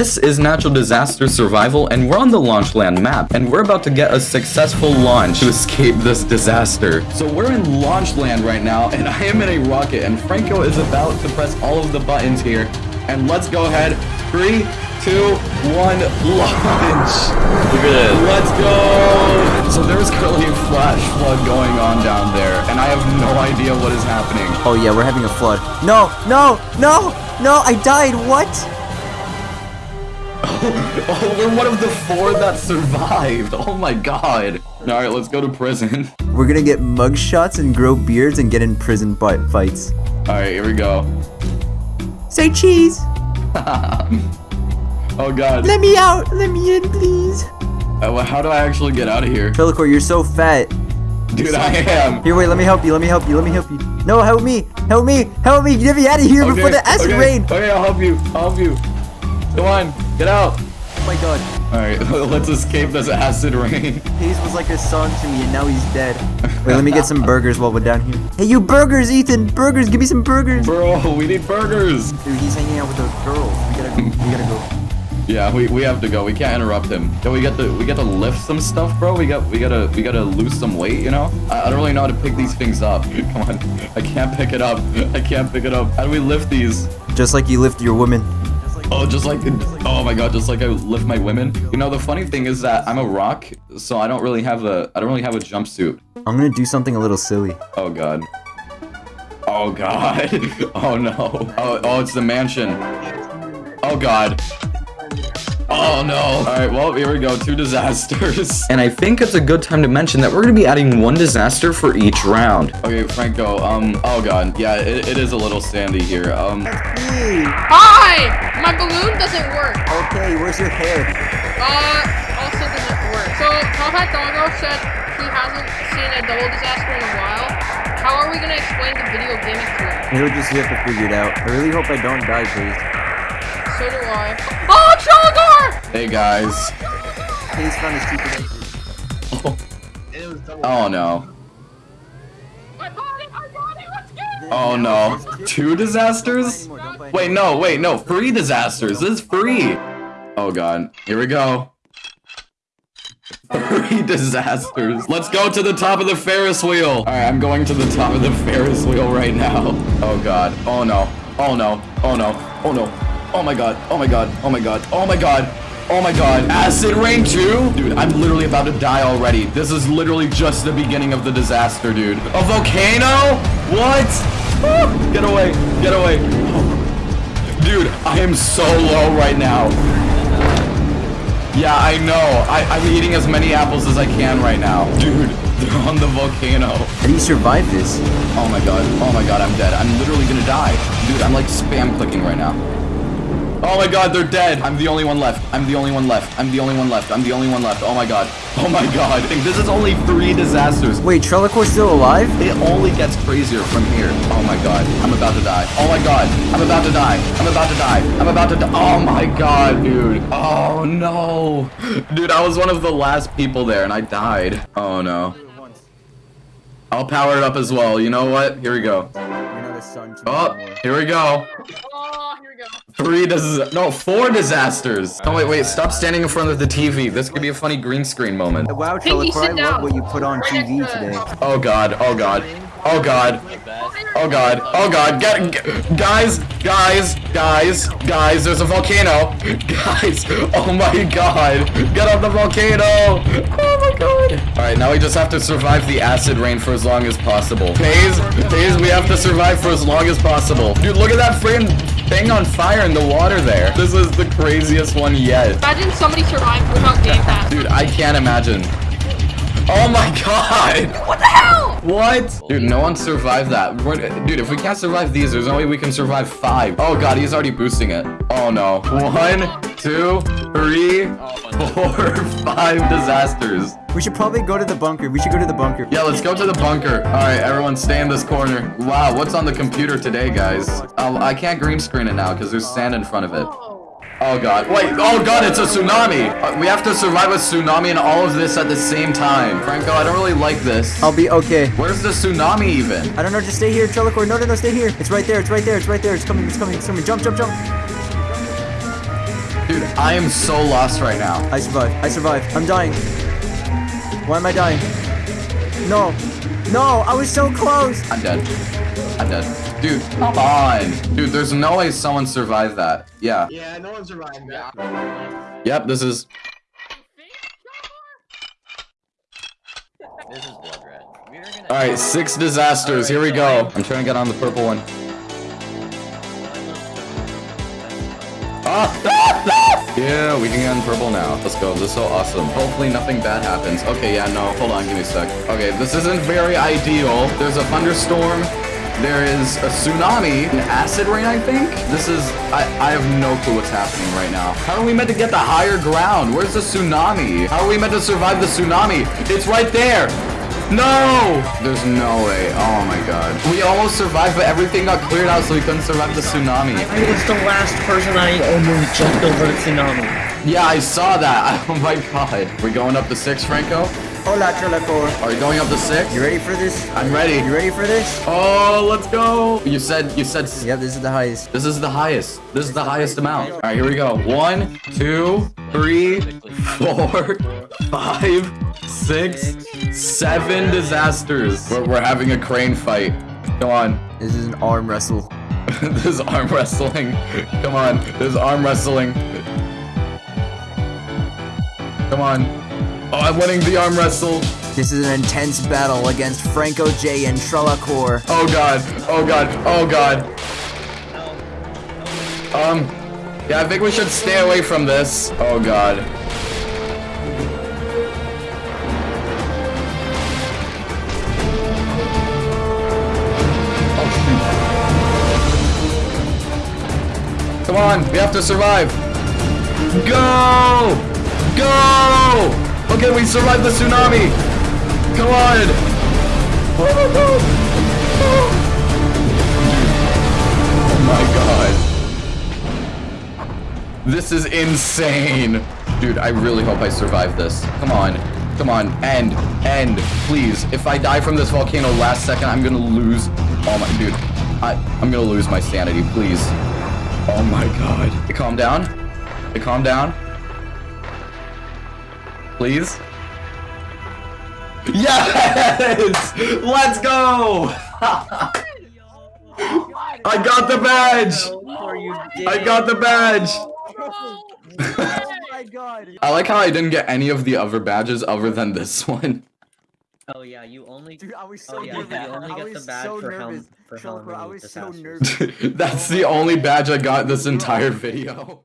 This is Natural Disaster Survival, and we're on the launch land map, and we're about to get a successful launch to escape this disaster. So we're in launch land right now, and I am in a rocket, and Franco is about to press all of the buttons here. And let's go ahead. Three, two, one, launch. Look at this. Let's go! So there's currently a flash flood going on down there, and I have no idea what is happening. Oh yeah, we're having a flood. No, no, no, no, I died. What? Oh, we're one of the four that survived. Oh my god. Alright, let's go to prison. We're gonna get mug shots and grow beards and get in prison fights. Alright, here we go. Say cheese. Oh god. Let me out. Let me in, please. Uh, well, how do I actually get out of here? Trellicor, you're so fat. Dude, I am. Here, wait, let me help you. Let me help you. Let me help you. No, help me. Help me. Help me. Get me out of here before the acid okay, rain. Okay, I'll help you. I'll help you. Come on, get out. Oh my god. Alright, let's escape this acid rain. Hayes was like a son to me and now he's dead. Wait, let me get some burgers while we're down here. Hey, you burgers, Ethan. Burgers. Give me some burgers. Bro, we need burgers. Dude, he's hanging out with those girls. We gotta go. We gotta go. Yeah, we, we have to go. We can't interrupt him. Yo, we got to we got to lift some stuff, bro. We got we gotta we gotta lose some weight, you know? I, I don't really know how to pick these things up. Come on. I can't pick it up. I can't pick it up. How do we lift these? Just like you lift your women. Oh, just like oh my god, just like I lift my women. You know, the funny thing is that I'm a rock, so I don't really have a I don't really have a jumpsuit. I'm gonna do something a little silly. Oh god. Oh god. Oh no. Oh oh, it's the mansion. Oh god. Oh no. Alright, well, here we go. Two disasters. And I think it's a good time to mention that we're going to be adding one disaster for each round. Okay, Franco, um, oh god. Yeah, it, it is a little sandy here. Um, Hi! My balloon doesn't work. Okay, where's your hair? Uh, also doesn't work. So, Combat Doggo said he hasn't seen a double disaster in a while. How are we gonna explain the video gaming to him? He'll just have to figure it out. I really hope I don't die, please. So do I. Oh, Trellador! Hey guys. Hayes found oh, a stupid Oh no. I got it! I! Let's! Oh no. Two disasters? Wait, no, wait, no. Three disasters. This is free. Oh god. Here we go. Three disasters. Let's go to the top of the Ferris wheel. All right, I'm going to the top of the Ferris wheel right now. Oh god. Oh no. Oh no. Oh no. Oh no. Oh my god. Oh my god. Oh my god. Oh my god. Oh my god. Acid rain too? Dude, I'm literally about to die already. This is literally just the beginning of the disaster, dude. A volcano? What? Ah, Get away. Get away. Dude, I am so low right now. Yeah, I know. I, I'm eating as many apples as I can right now. Dude, they're on the volcano. How do you survive this? Oh my god. Oh my god, I'm dead. I'm literally gonna die. Dude, I'm like spam clicking right now. Oh my god, they're dead. I'm the only one left. I'm the only one left. I'm the only one left. I'm the only one left. Oh my god. Oh my god. This is only three disasters. Wait, Trellicor's still alive? It only gets crazier from here. Oh my god. I'm about to die. Oh my god. I'm about to die. I'm about to die. I'm about to die. Oh my god, dude. Oh no. Dude, I was one of the last people there and I died. Oh no. I'll power it up as well. You know what? Here we go. You're not a son to me Oh, here we go. Oh, here we go. Three dis- no, four disasters. Oh wait, wait, stop standing in front of the TV. This could be a funny green screen moment. Wow, Pinky, Trellicor, I love down. what you put on Right TV today. Oh god, oh god, oh god, oh god, oh god, get, g- guys, guys, guys, guys, there's a volcano. Guys, oh my god, get off the volcano. Oh my god. Alright, now we just have to survive the acid rain for as long as possible. Pays, pays, we have to survive for as long as possible. Dude, look at that freaking thing on fire in the water there. This is the craziest one yet. Imagine somebody survived without Game Pass. Dude, I can't imagine. Oh my god! What the hell? What? Dude, no one survived that. We're- dude, if we can't survive these, there's no way we can survive five. Oh god, he's already boosting it. Oh no. One, two, three, four, five disasters. We should probably go to the bunker. We should go to the bunker. Yeah, let's go to the bunker. All right, everyone stay in this corner. Wow, what's on the computer today, guys? Oh, I can't green screen it now because there's sand in front of it. Oh god. Wait, oh god, it's a tsunami! Uh, we have to survive a tsunami and all of this at the same time. Franco, I don't really like this. I'll be okay. Where's the tsunami even? I don't know, just stay here, Trellicor. No, no, no, stay here. It's right there, it's right there, it's right there. It's coming, it's coming, it's coming. Jump, jump, jump. Dude, I am so lost right now. I survived. I survived. I'm dying. Why am I dying? No. No, I was so close. I'm dead. I'm dead. Dude, come on. Dude, there's no way someone survived that. Yeah. Yeah, no one survived that. Yep, this is... This is blood red. Gonna. Alright, six disasters. Here we go. I'm trying to get on the purple one. Ah! Yeah, we can get on purple now. Let's go. This is so awesome. Hopefully nothing bad happens. Okay, yeah, no. Hold on. Give me a sec. Okay, this isn't very ideal. There's a thunderstorm. There is a tsunami. An acid rain, I think? This is... I, I have no clue what's happening right now. How are we meant to get the higher ground? Where's the tsunami? How are we meant to survive the tsunami? It's right there! No! There's no way. Oh my god. We almost survived, but everything got cleared out so we couldn't survive the tsunami. I was the last person I almost jumped over the tsunami. Yeah, I saw that. Oh my god. We're going up the six, Franco? Hola, Trelacore. Are you going up to six? You ready for this? I'm ready. You ready for this? Oh, let's go. You said, you said, Yep, this is the highest. this is the highest. This is the highest amount. All right, here we go. One, two, three, four, five, six, seven disasters. We're, we're having a crane fight. Come on. This is an arm wrestle. this is arm wrestling. Come on. This is arm wrestling. Come on. Oh, I'm winning the arm wrestle. This is an intense battle against Franco J and Trelacore. Oh god. Oh god. Oh god. Um. Yeah, I think we should stay away from this. Oh god. Oh. Come on, we have to survive. Go! Okay, we survived the tsunami. Come on. Oh my god. This is insane. Dude, I really hope I survive this. Come on. Come on. End. End. Please. If I die from this volcano last second, I'm gonna lose. Oh my dude. I, I'm gonna lose my sanity, please. Oh my god. Calm down. Calm down. Please. Yes! Let's go! I got the badge! I got the badge! Oh my god. I like how I didn't get any of the other badges other than this one. Oh yeah, you only. Dude, I was oh, so Oh, yeah, nervous. you only I get was the badge so for how- nervous. for how I was so nervous. That's the only badge I got this entire video.